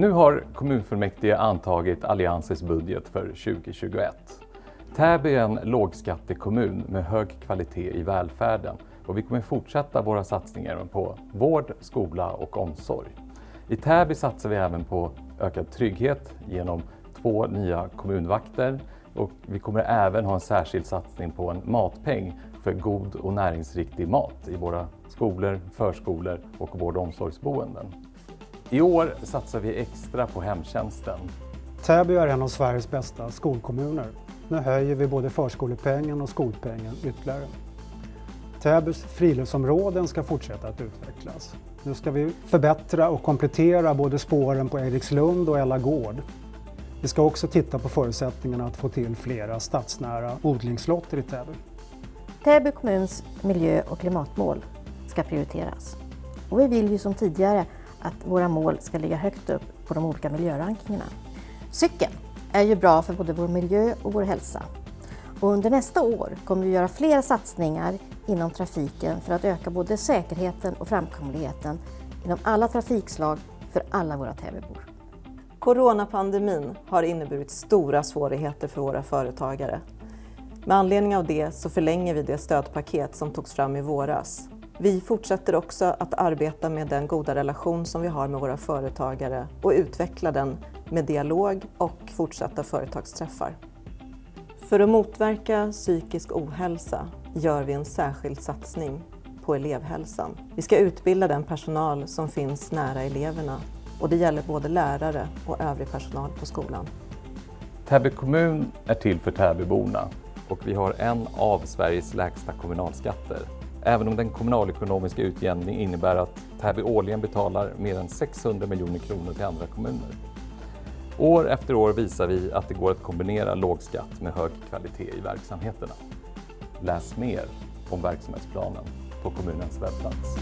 Nu har kommunfullmäktige antagit Alliansens budget för 2021. Täby är en lågskattekommun med hög kvalitet i välfärden och vi kommer fortsätta våra satsningar på vård, skola och omsorg. I Täby satsar vi även på ökad trygghet genom två nya kommunvakter och vi kommer även ha en särskild satsning på en matpeng för god och näringsriktig mat i våra skolor, förskolor och vård och omsorgsboenden. I år satsar vi extra på hemtjänsten. Täby är en av Sveriges bästa skolkommuner. Nu höjer vi både förskolepengen och skolpengen ytterligare. Täbys friluftsområden ska fortsätta att utvecklas. Nu ska vi förbättra och komplettera både spåren på Erikslund och Ella Gård. Vi ska också titta på förutsättningarna att få till flera stadsnära odlingslotter i Täby. Täby kommuns miljö och klimatmål ska prioriteras. Och vi vill ju som tidigare att våra mål ska ligga högt upp på de olika miljörankingarna. Cykeln är ju bra för både vår miljö och vår hälsa. Och under nästa år kommer vi göra flera satsningar inom trafiken för att öka både säkerheten och framkomligheten inom alla trafikslag för alla våra Täbybor. Coronapandemin har inneburit stora svårigheter för våra företagare. Med anledning av det så förlänger vi det stödpaket som togs fram i våras. Vi fortsätter också att arbeta med den goda relation som vi har med våra företagare och utveckla den med dialog och fortsatta företagsträffar. För att motverka psykisk ohälsa gör vi en särskild satsning på elevhälsan. Vi ska utbilda den personal som finns nära eleverna och det gäller både lärare och övrig personal på skolan. Täby kommun är till för Täbyborna och vi har en av Sveriges lägsta kommunalskatter. Även om den kommunalekonomiska utjämningen innebär att Täby årligen betalar mer än 600 miljoner kronor till andra kommuner. År efter år visar vi att det går att kombinera låg skatt med hög kvalitet i verksamheterna. Läs mer om verksamhetsplanen på kommunens webbplats.